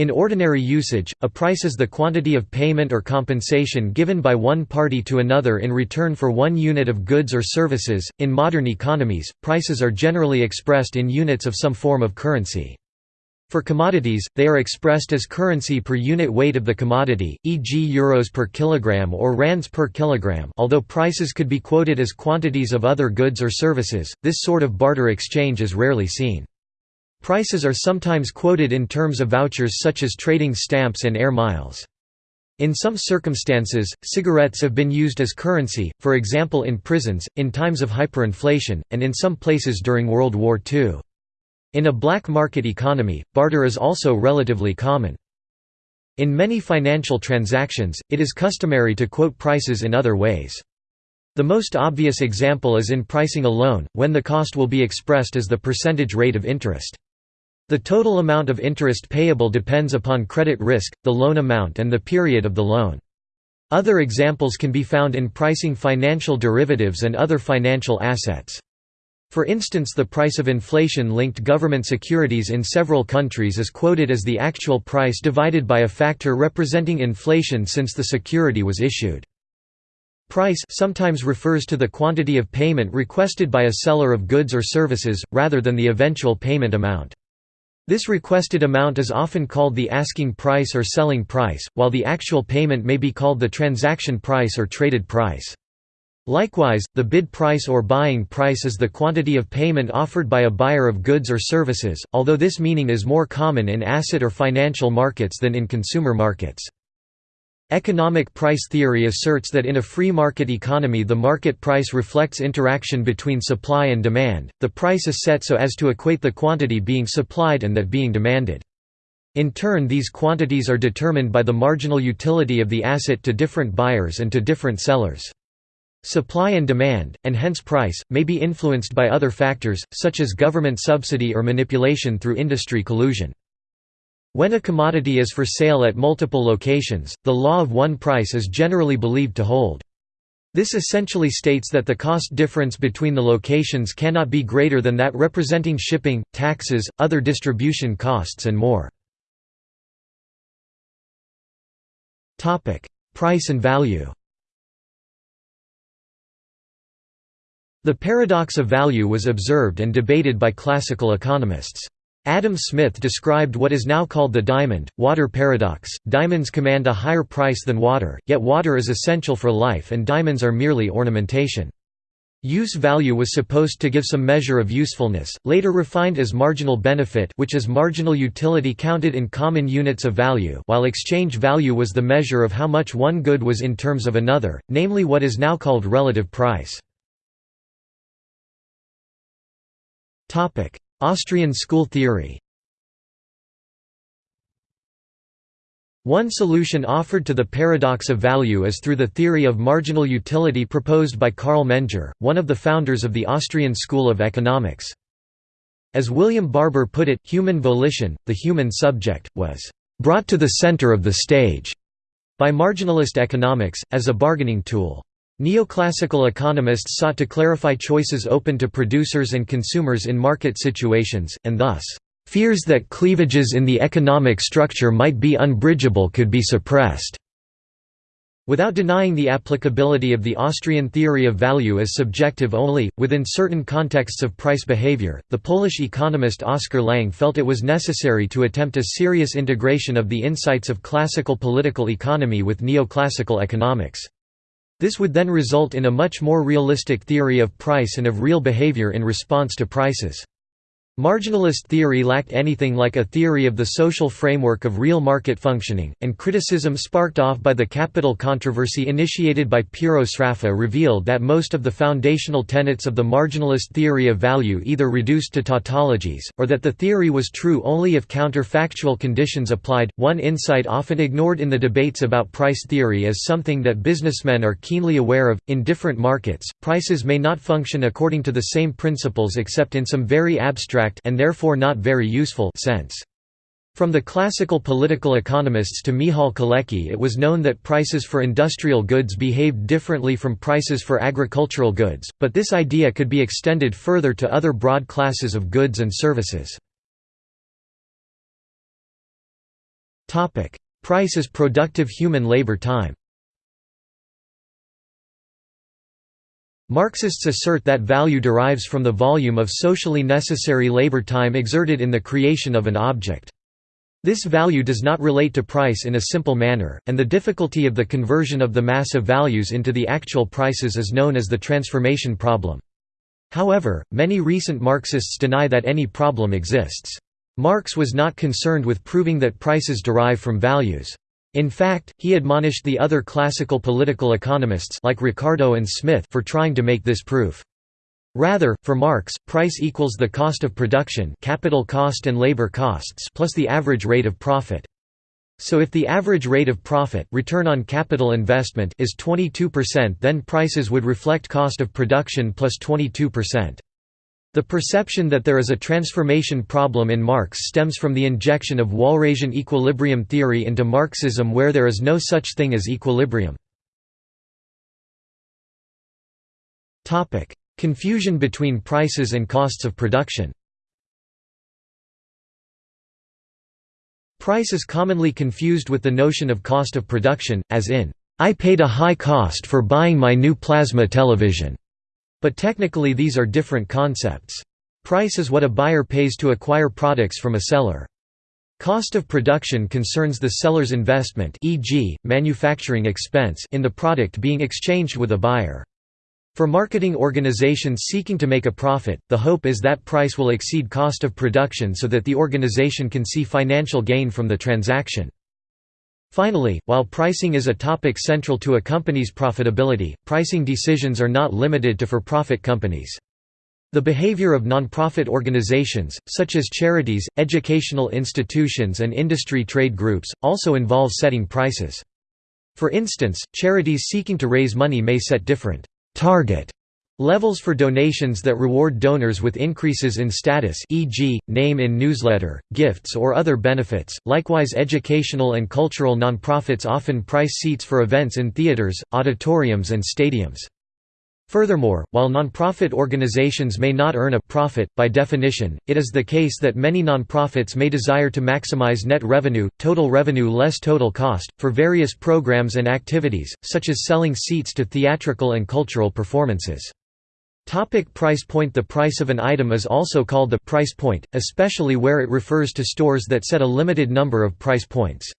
In ordinary usage, a price is the quantity of payment or compensation given by one party to another in return for one unit of goods or services. In modern economies, prices are generally expressed in units of some form of currency. For commodities, they are expressed as currency per unit weight of the commodity, e.g. euros per kilogram or rands per kilogram although prices could be quoted as quantities of other goods or services, this sort of barter exchange is rarely seen. Prices are sometimes quoted in terms of vouchers such as trading stamps and air miles. In some circumstances, cigarettes have been used as currency, for example in prisons, in times of hyperinflation, and in some places during World War II. In a black market economy, barter is also relatively common. In many financial transactions, it is customary to quote prices in other ways. The most obvious example is in pricing a loan, when the cost will be expressed as the percentage rate of interest. The total amount of interest payable depends upon credit risk, the loan amount and the period of the loan. Other examples can be found in pricing financial derivatives and other financial assets. For instance the price of inflation-linked government securities in several countries is quoted as the actual price divided by a factor representing inflation since the security was issued. Price sometimes refers to the quantity of payment requested by a seller of goods or services, rather than the eventual payment amount. This requested amount is often called the asking price or selling price, while the actual payment may be called the transaction price or traded price. Likewise, the bid price or buying price is the quantity of payment offered by a buyer of goods or services, although this meaning is more common in asset or financial markets than in consumer markets. Economic price theory asserts that in a free market economy the market price reflects interaction between supply and demand, the price is set so as to equate the quantity being supplied and that being demanded. In turn these quantities are determined by the marginal utility of the asset to different buyers and to different sellers. Supply and demand, and hence price, may be influenced by other factors, such as government subsidy or manipulation through industry collusion. When a commodity is for sale at multiple locations, the law of one price is generally believed to hold. This essentially states that the cost difference between the locations cannot be greater than that representing shipping, taxes, other distribution costs and more. Price and value The paradox of value was observed and debated by classical economists. Adam Smith described what is now called the diamond, water paradox. Diamonds command a higher price than water, yet water is essential for life and diamonds are merely ornamentation. Use value was supposed to give some measure of usefulness, later refined as marginal benefit which is marginal utility counted in common units of value while exchange value was the measure of how much one good was in terms of another, namely what is now called relative price. Austrian school theory One solution offered to the paradox of value is through the theory of marginal utility proposed by Carl Menger, one of the founders of the Austrian School of Economics. As William Barber put it, human volition, the human subject, was "...brought to the center of the stage." by marginalist economics, as a bargaining tool. Neoclassical economists sought to clarify choices open to producers and consumers in market situations, and thus, "...fears that cleavages in the economic structure might be unbridgeable could be suppressed." Without denying the applicability of the Austrian theory of value as subjective only, within certain contexts of price behavior, the Polish economist Oskar Lange felt it was necessary to attempt a serious integration of the insights of classical political economy with neoclassical economics. This would then result in a much more realistic theory of price and of real behavior in response to prices. Marginalist theory lacked anything like a theory of the social framework of real market functioning, and criticism sparked off by the capital controversy initiated by Piero Sraffa revealed that most of the foundational tenets of the marginalist theory of value either reduced to tautologies, or that the theory was true only if counterfactual conditions applied. One insight often ignored in the debates about price theory is something that businessmen are keenly aware of in different markets, prices may not function according to the same principles except in some very abstract and therefore not very useful sense. From the classical political economists to Michał Kalecki it was known that prices for industrial goods behaved differently from prices for agricultural goods, but this idea could be extended further to other broad classes of goods and services. Price is productive human labor time Marxists assert that value derives from the volume of socially necessary labor time exerted in the creation of an object. This value does not relate to price in a simple manner, and the difficulty of the conversion of the mass of values into the actual prices is known as the transformation problem. However, many recent Marxists deny that any problem exists. Marx was not concerned with proving that prices derive from values. In fact, he admonished the other classical political economists like Ricardo and Smith for trying to make this proof. Rather, for Marx, price equals the cost of production capital cost and labor costs plus the average rate of profit. So if the average rate of profit return on capital investment is 22% then prices would reflect cost of production plus 22%. The perception that there is a transformation problem in Marx stems from the injection of Walrasian equilibrium theory into Marxism where there is no such thing as equilibrium. Confusion between prices and costs of production. Price is commonly confused with the notion of cost of production, as in, "'I paid a high cost for buying my new plasma television' but technically these are different concepts. Price is what a buyer pays to acquire products from a seller. Cost of production concerns the seller's investment e.g., manufacturing expense in the product being exchanged with a buyer. For marketing organizations seeking to make a profit, the hope is that price will exceed cost of production so that the organization can see financial gain from the transaction. Finally, while pricing is a topic central to a company's profitability, pricing decisions are not limited to for-profit companies. The behavior of nonprofit organizations, such as charities, educational institutions and industry trade groups, also involves setting prices. For instance, charities seeking to raise money may set different target levels for donations that reward donors with increases in status e.g., name in newsletter, gifts or other benefits. Likewise educational and cultural nonprofits often price seats for events in theaters, auditoriums and stadiums. Furthermore, while nonprofit organizations may not earn a profit, by definition, it is the case that many nonprofits may desire to maximize net revenue, total revenue less total cost, for various programs and activities, such as selling seats to theatrical and cultural performances. Topic price point The price of an item is also called the price point, especially where it refers to stores that set a limited number of price points.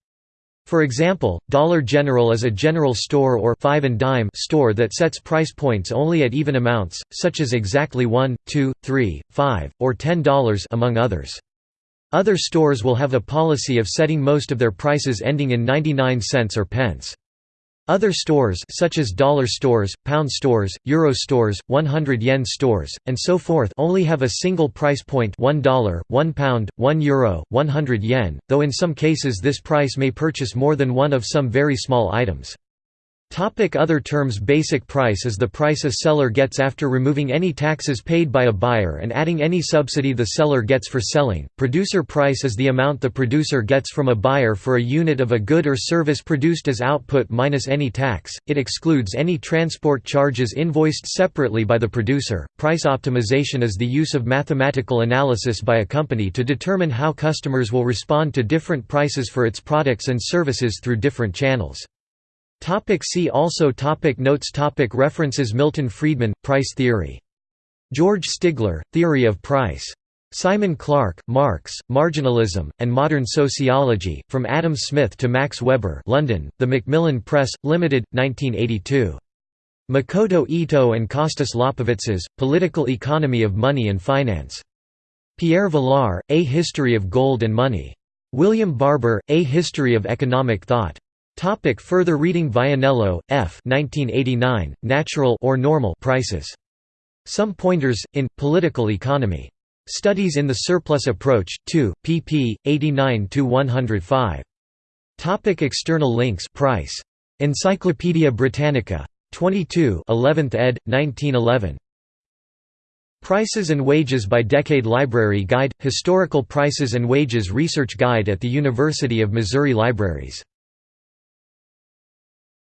For example, Dollar General is a general store or five and dime store that sets price points only at even amounts, such as exactly 1, 2, 3, 5, or $10 among others. Other stores will have a policy of setting most of their prices ending in 99 cents or pence. Other stores such as dollar stores, pound stores, euro stores, 100 yen stores, and so forth only have a single price point 1, 1 pound, 1 euro, 100 yen, though in some cases this price may purchase more than one of some very small items. Topic other terms Basic price is the price a seller gets after removing any taxes paid by a buyer and adding any subsidy the seller gets for selling. Producer price is the amount the producer gets from a buyer for a unit of a good or service produced as output minus any tax. It excludes any transport charges invoiced separately by the producer. Price optimization is the use of mathematical analysis by a company to determine how customers will respond to different prices for its products and services through different channels. Topic see also topic Notes topic References Milton Friedman, Price Theory. George Stigler, Theory of Price. Simon Clarke, Marx, Marginalism, and Modern Sociology, From Adam Smith to Max Weber London, The Macmillan Press, Limited, 1982. Makoto Ito and Kostas Lapavitsas, Political Economy of Money and Finance. Pierre Vilar, A History of Gold and Money. William Barber, A History of Economic Thought. Topic further reading Vianello, F. 1989, Natural or Normal Prices. Some Pointers, in, Political Economy. Studies in the Surplus Approach, 2, pp. 89–105. Topic external links Price. Encyclopædia Britannica. 22 11th ed., 1911. Prices and Wages by Decade Library Guide – Historical Prices and Wages Research Guide at the University of Missouri Libraries